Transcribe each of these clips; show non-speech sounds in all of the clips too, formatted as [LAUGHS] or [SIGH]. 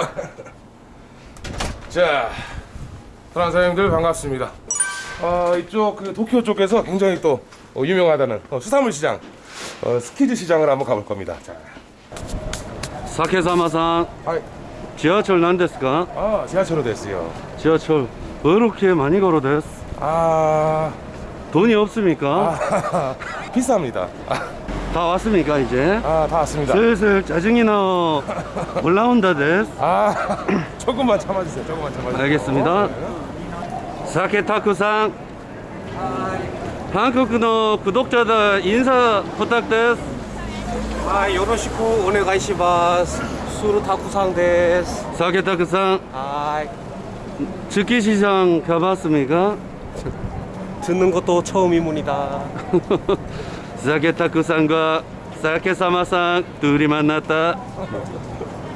[LAUGHS] 자, 사랑사님들 반갑습니다. 아, 이쪽 그 도쿄 쪽에서 굉장히 또 어, 유명하다는 어, 수산물 시장, 어, 스키즈 시장을 한번 가볼 겁니다. 자. 사케사마산. 아이. 지하철 난데스가? 아, 지하철로 됐어요. 지하철 왜 이렇게 많이 걸어댔어. 아, 돈이 없습니까? 아, [LAUGHS] 비쌉니다. 아. 다 왔습니까 이제? 아, 다 왔습니다. 슬슬 짜증이 나 올라온다 됐어 아, [COUGHS] 조금만 참아주세요. 조금만 참아주세요. 알겠습니다. 네. 사케 타쿠상 한국의 구독자들 인사 부탁드스 はい、よろしくお願いします。スルタクさんです。 사케 타쿠상 はい。 즉기시장 가봤습니까? 듣는 것도 처음입니다. [LAUGHS] 사케 타쿠상과 사케 사마상 둘이 만났다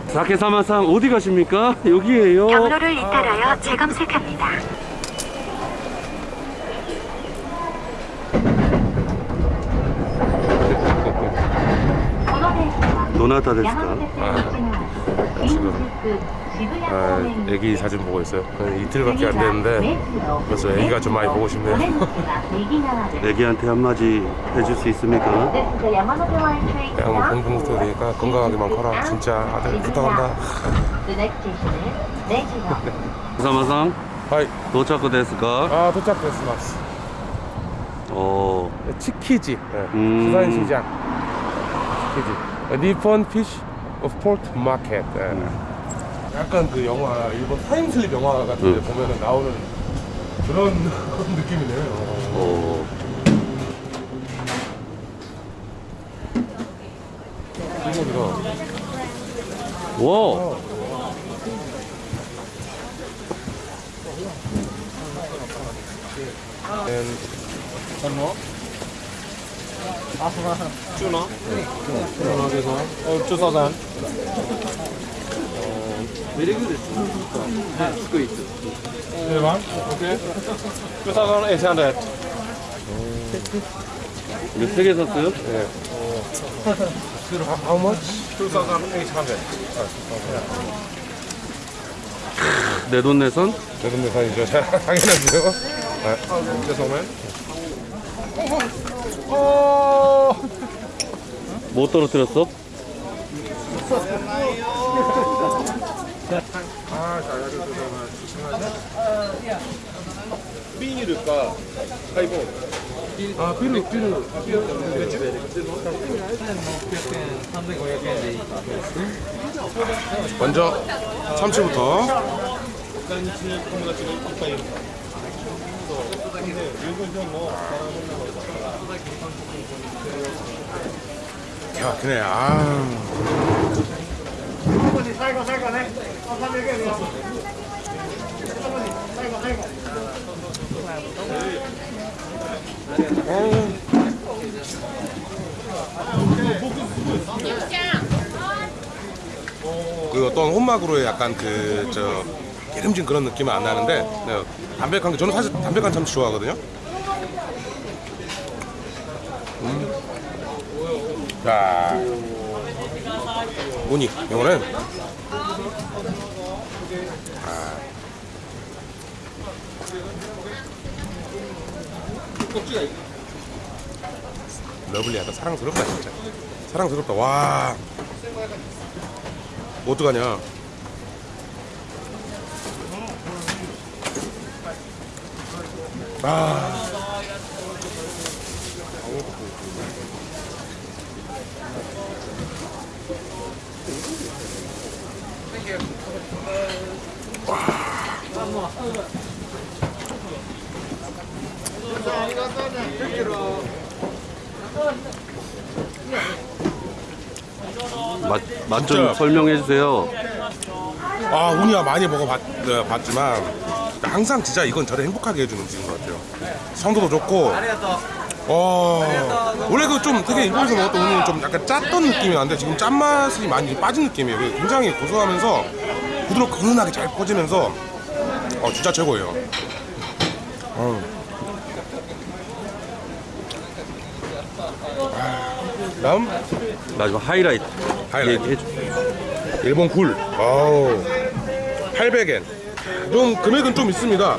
사케 사마상 어디 가십니까? 여기에요 경로를 이탈하여 재검색합니다. 도나타 데스까? 지금 아, 애기 사진 보고 있어요. 한 이틀밖에 안 됐는데 벌써 애기가 좀 많이 보고 싶네요. [LAUGHS] 애기한테 한마디 해줄 수 있습니까? 그냥 공부부터 되니까 건강하게만 커라. 진짜 아들 부탁한다. [LAUGHS] 사마상 하이. 도착 데스까? 아 도착됐습니다. 어, 치키지. 네. 음. 부산시장. 치키지. 니폰 피쉬 오브 포트 마켓. 네. 약간 그 영화 일본 타임슬립 영화 같은 데 음. 보면은 나오는 그런 [LAUGHS] 느낌이네요. 어, 이거가 와, 쭈나? 쭈나에서 어, 쭈사산. 대박. 오케이. 쭈사산 800. 이거 세개 샀어요? How much? 쭈사산 800. 내돈 내선? 내돈 내산이죠. 자, [LAUGHS] 당연하죠. 죄송해요. [LAUGHS] 뭐 떨어뜨렸어? 비닐일까? 하이본. 아, 비루, 비루. 먼저 참치부터. 야, 그네. 아. 그 어떤 혼막으로의 약간 그 저 기름진 그런 느낌은 안 나는데 네, 담백한 게 저는 사실 담백한 참치 좋아하거든요. 자, 우니 이거는? 아. 러블리하다. 사랑스럽다 진짜. 사랑스럽다. 와. 뭐 어떡하냐? 아 맛, 맛좀 진짜. 설명해 주세요. 아, 운이야 많이 먹어봤지만 항상 진짜 이건 저를 행복하게 해주는 음식인 것 같아요. 성도도 좋고, 어, 원래 그 좀 되게 일본에서 먹었던 우니는 좀 약간 짰던 느낌이 나는데 지금 짠맛이 많이 빠진 느낌이에요. 굉장히 고소하면서 부드럽고 은은하게 잘 퍼지면서 어, 진짜 최고예요. 어. 아, 다음 마지막 하이라이트 하이라이트. 얘기해 줘. 일본 굴. 아우. 800엔. 좀 금액은 좀 있습니다.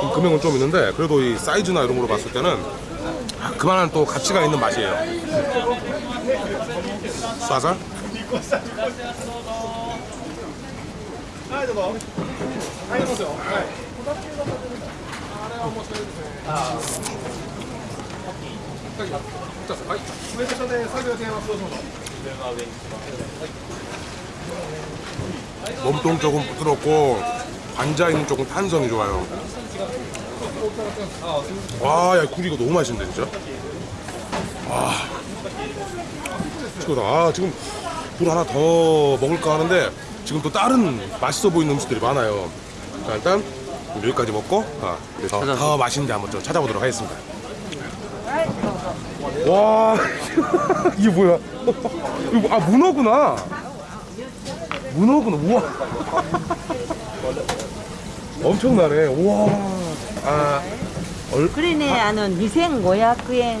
좀 금액은 좀 있는데 그래도 이 사이즈나 이런 걸로 봤을 때는 아, 그만한 또 가치가 있는 맛이에요. 쏴살? 몸통 쪽은 부드럽고 관자 있는 쪽은 탄성이 좋아요. 와, 야, 굴 이거 너무 맛있는데 진짜. 와, 최고다. 아, 지금 굴 하나 더 먹을까 하는데 지금 또 다른 맛있어 보이는 음식들이 많아요. 자, 일단 여기까지 먹고 아, 더, 더 맛있는 데 한번 좀 찾아보도록 하겠습니다. 와 [LAUGHS] 이게 뭐야? [LAUGHS] 이거 아 문어구나. 문어구나 우와. [LAUGHS] 엄청나네 우와. 아 얼... 그러네 아. 아는 미생 모약 그행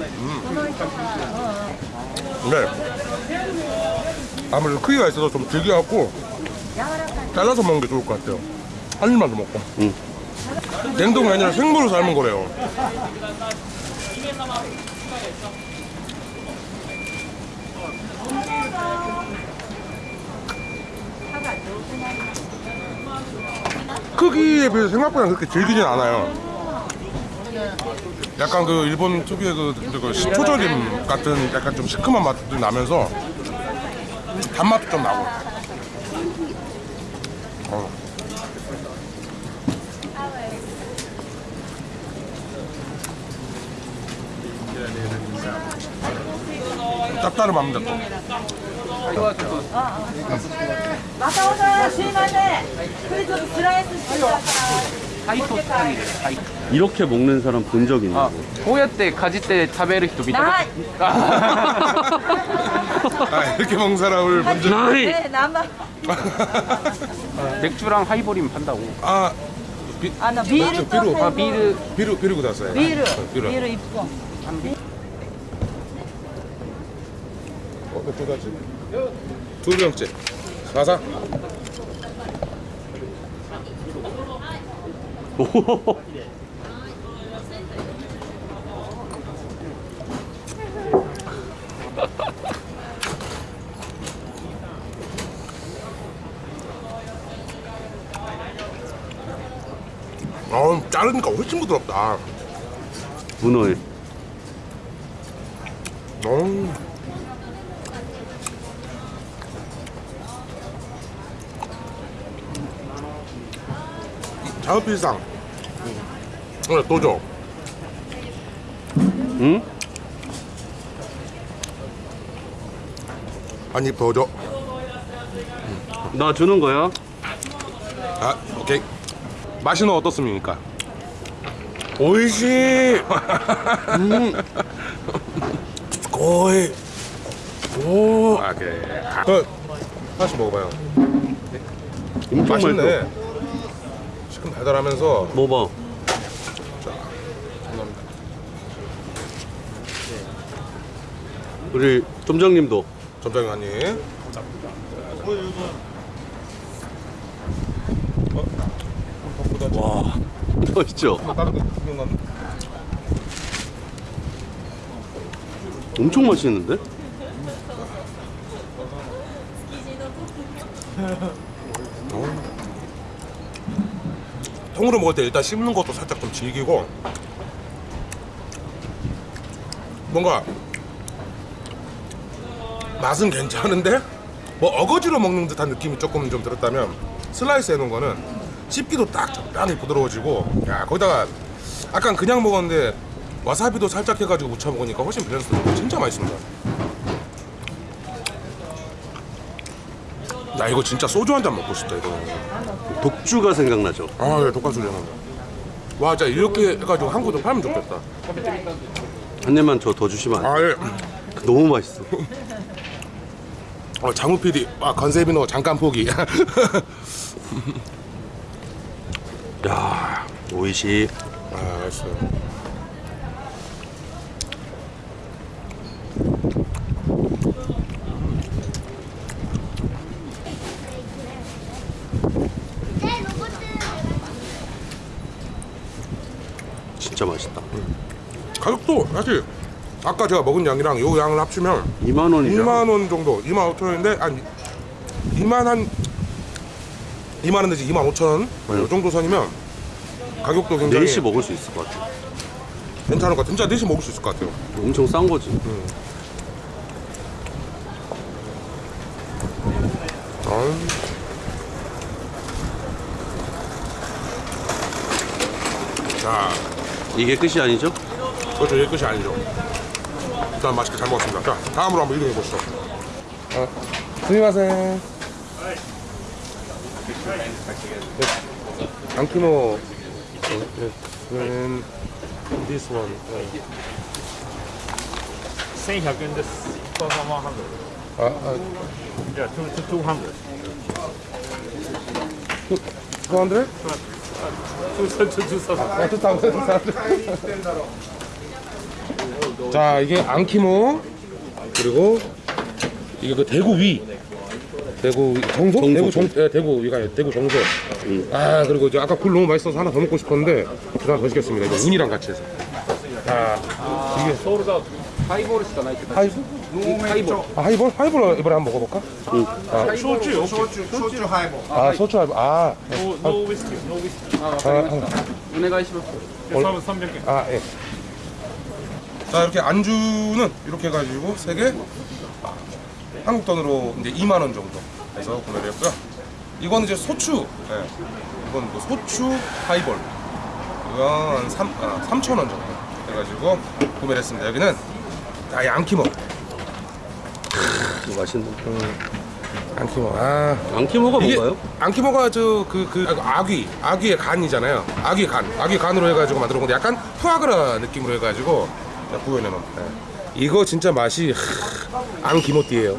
음. 네. 아무래도 크기가 있어서 좀 질겨갖고 잘라서 먹는 게 좋을 것 같아요. 한 입만 더 먹고. 응. 냉동이 아니라 생물로 삶은 거래요. 크기에 비해서 생각보다 그렇게 질기진 않아요. 약간 그 일본 특유의 그, 그 식초절임 같은 약간 좀 시큼한 맛도 나면서 단맛도 좀 나고. 어. 짭짤합니다 또. またおさんすいません。これちょっとスライスしてください。 이렇게 먹는 사람 본 적 있나요? 아, 고야 때 가지 때 자베르 히토 미타. 나 [LAUGHS] 아, 이렇게 먹는 사람을 먼저 나이. 네, 나만. 아, 맥주랑 하이볼이면 판다고. 아, 비, 아, 나 비르 맞죠, 비루. 아, 비르 비루 비루 구다어요 비르. 아, 비르 입고. 어, 그 두 가지. 두 병째. 사사. 오호호호. [LAUGHS] [LAUGHS] 자르니까 훨씬 부드럽다. 문어에 어. 오늘 또 줘. 응? 한입 더 줘. 나 주는 거야? 아, 오케이. 맛은 어떻습니까? 오이시. 음. 거의. 오. 아, 그래. 아. 그, 하나씩 먹어봐요. 엄청 맛있네. 맛있어 시큼 달달하면서 먹어봐 우리 점장님도 점장님 한 입. 와 구경만. 엄청 맛있는데? 어. 통으로 먹을 때 일단 씹는 것도 살짝 좀 질기고 뭔가 맛은 괜찮은데 뭐 어거지로 먹는 듯한 느낌이 조금 좀 들었다면 슬라이스 해놓은 거는 씹기도 딱 적당히 부드러워지고 야 거기다가 약간 그냥 먹었는데 와사비도 살짝 해가지고 무쳐 먹으니까 훨씬 밸런스 진짜 맛있습니다 나 이거 진짜 소주 한 잔 먹고 싶다 이거 독주가 생각나죠. 아 예, 독가스 려와 진짜 이렇게 해가지고 한국도 팔면 좋겠다 한 입만 저 더 주시면 안 돼요? 아 예 너무 맛있어. 어, 장우 PD 아 건세비노 잠깐 포기 [LAUGHS] 야, 오이시. 아 맛있어요 진짜 맛있다. 가격도 사실 아까 제가 먹은 양이랑 요 양을 합치면 2만 원이죠. 2만 원 정도 2만 5천 원인데 아니 2만 한 2만 원 내지 2만 5천 원이 정도 선이면 가격도 굉장히 4시 먹을 수 있을 것 같아. 괜찮을 것 같아요 진짜 4시 먹을 수 있을 것 같아요 엄청 싼 거지. 아유. 자 이게 끝이 아니죠? 그것도 얘 끝이 아니죠. 일단 맛있게 잘 먹었습니다. 자, 다음으로 한번 이동해 보시죠. 아, 스미마세. 네. 안키노. 는 this one. 네. 1100円です。100 아, 아,じゃあ、200。 200? 200。 아, 좋다. 자, 이게 안키모 그리고 이게 그 대구 위. 대구 정소? 정소 대구 정 네, 대구 이거 대구 정소. 음. 아 그리고 이제 아까 굴 너무 맛있어서 하나 더 먹고 싶었는데 하나 더 시켰습니다. 이거 うに랑 같이 해서. 아, 아 이게 서울에서 하이볼을 시잖아요 하이볼? 하이볼. 아 하이볼? 하이볼 이번에 한번 먹어볼까? 응. 아, 소주, 소주, 소주 하이볼. 아 소주 하이볼. 아. no, 아. 위스키, no 위스키. 아, 아, お願いします. 아. 300개. 예, 아 예. 자 이렇게 안주는 이렇게 해가지고 3개 한국 돈으로 이제 2만 원 정도 해서 구매를 했고요. 이건 이제 焼酎. 예. 이건 뭐 焼酎 하이볼. 이건 3, 아, 3천 원 정도 해가지고 구매를 했습니다. 여기는 아, 양키모. 이거 맛있는. 양키모. 아. 안키모가 뭔가요? 안키모가 저 그 그 아귀 아귀의 간이잖아요. 아귀 간 아귀 간으로 해가지고 만들어 본 건데 약간 푸아그라 느낌으로 해가지고 구현해 놓은. 네. 이거 진짜 맛이 하, 안키모띠예요.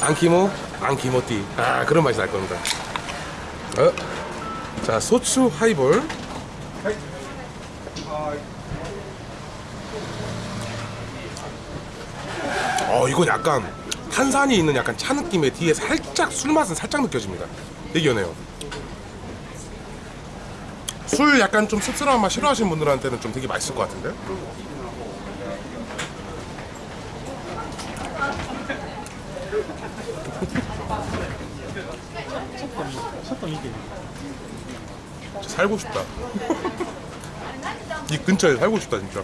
안키모 안키모띠. 아 그런 맛이 날 겁니다. 어? 자 소추 하이볼. 어 이건 약간 탄산이 있는 약간 차 느낌의 뒤에 살짝 술 맛은 살짝 느껴집니다. 되게 연해요. 술 약간 좀 씁쓸한 맛 싫어하시는 분들한테는 좀 되게 맛있을 것 같은데. 진짜 살고 싶다. 이 근처에 살고 싶다 진짜.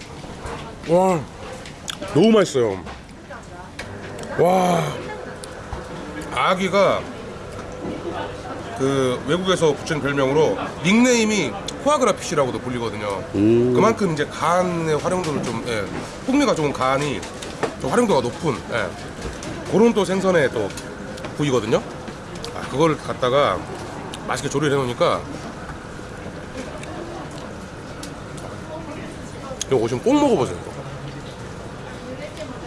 와 너무 맛있어요. 와 아기가 그 외국에서 붙인 별명으로 닉네임이 포아그라 피쉬라고도 불리거든요. 그만큼 이제 간의 활용도를 좀 예, 풍미가 좋은 간이 좀 활용도가 높은 예, 그런 또 생선의 또 부위거든요. 아, 그걸 갖다가 맛있게 조리를 해놓으니까 이거 오시면 꼭 먹어보세요.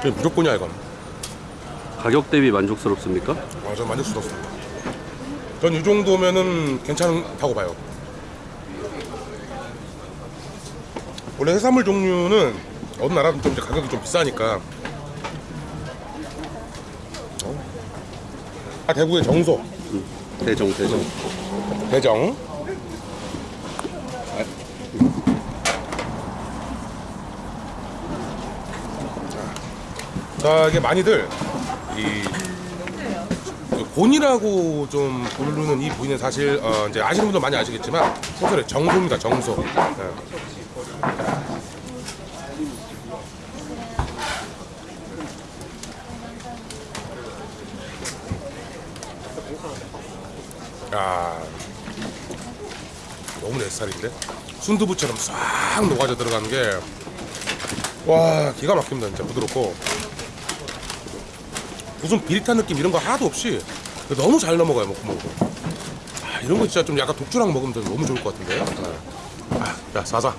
이거. 무조건이야 이건. 가격 대비 만족스럽습니까? 아, 전 만족스럽습니다. 전 이 정도면은 괜찮다고 봐요. 원래 해산물 종류는 어느 나라든 좀 가격이 좀 비싸니까. 어? 아 대구의 정소, 대정, 대정. 대정. 자, 이게 많이들 이 곤이라고 좀 부르는 이 부위는 사실 어, 이제 아시는 분들 많이 아시겠지만 소설의 정소입니다 정소. 네. 야 너무 내 스타일인데? 순두부처럼 싹 녹아져 들어가는 게 와 기가 막힙니다 진짜 부드럽고. 무슨 비릿한 느낌 이런 거 하나도 없이 너무 잘 넘어가요 먹고 먹고 아, 이런 거 진짜 좀 약간 독주랑 먹으면 좀 너무 좋을 것 같은데요 네. 아, 야 사자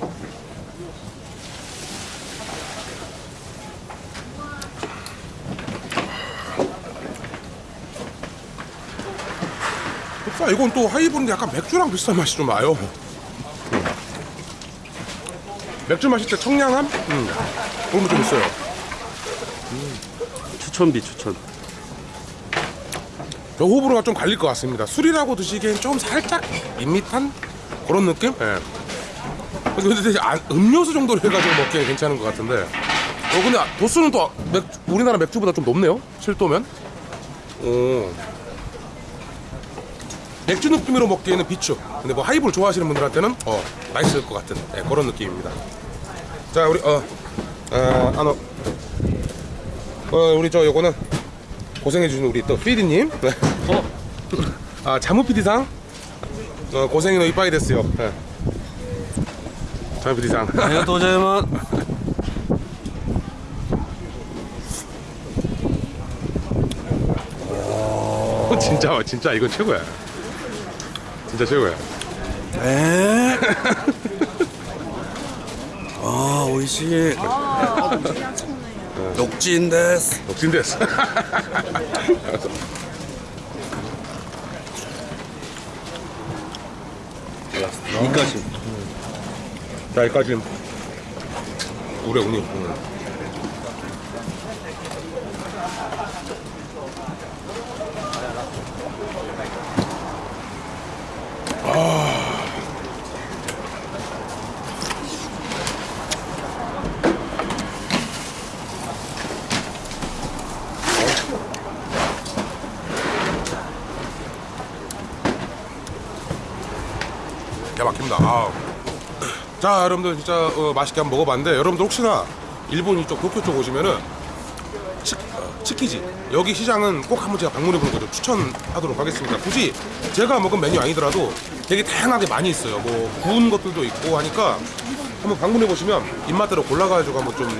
이건 또 하이볼인데 약간 맥주랑 비슷한 맛이 좀 나요 맥주 마실 때 청량함? 음. 그런 거 좀 있어요 추천비 추천. 저 호불호가 좀 갈릴 것 같습니다. 술이라고 드시기엔 좀 살짝 밋밋한 그런 느낌? 예. 근데 안- 음료수 정도로 해가지고 먹기엔 괜찮은 것 같은데. 어, 근데 도수는 또 맥, 우리나라 맥주보다 좀 높네요? 7도면? 오. 맥주 느낌으로 먹기에는 비추. 근데 뭐 하이볼 좋아하시는 분들한테는 어, 맛있을 것 같은 예, 그런 느낌입니다. 자, 우리, 어, 어, 아노. 어, 우리 저 요거는 고생해주신 우리 또 피디님. 네. [LAUGHS] 아 자무 피디상. 어, 고생이 너 이빠이 됐어요. 네. 자무 피디상. [LAUGHS] 네, 도저히만 어, 진짜 진짜 이건 최고야. 진짜 최고야. 에. [LAUGHS] 아, 오이시. 녹지인데스. 녹진데스. 이까지. 자 여기까지 우리 우니. 응. 기가 막힙니다. 아우. 자 여러분들 진짜 어, 맛있게 한번 먹어봤는데 여러분들 혹시나 일본 이쪽 도쿄 쪽 오시면은 치, 어, 치키지 여기 시장은 꼭 한번 제가 방문해 보는 거죠. 추천하도록 하겠습니다. 굳이 제가 먹은 메뉴 아니더라도 되게 다양하게 많이 있어요. 뭐 구운 것들도 있고 하니까 한번 방문해 보시면 입맛대로 골라가지고 한번 좀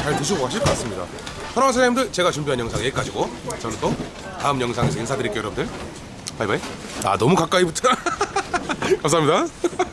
잘 드시고 가실 것 같습니다. 사랑하는 사장님들 제가 준비한 영상 여기까지고 저는 또 다음 영상에서 인사드릴게요 여러분들. 바이바이. 아 너무 가까이 붙어 [LAUGHS] 감사합니다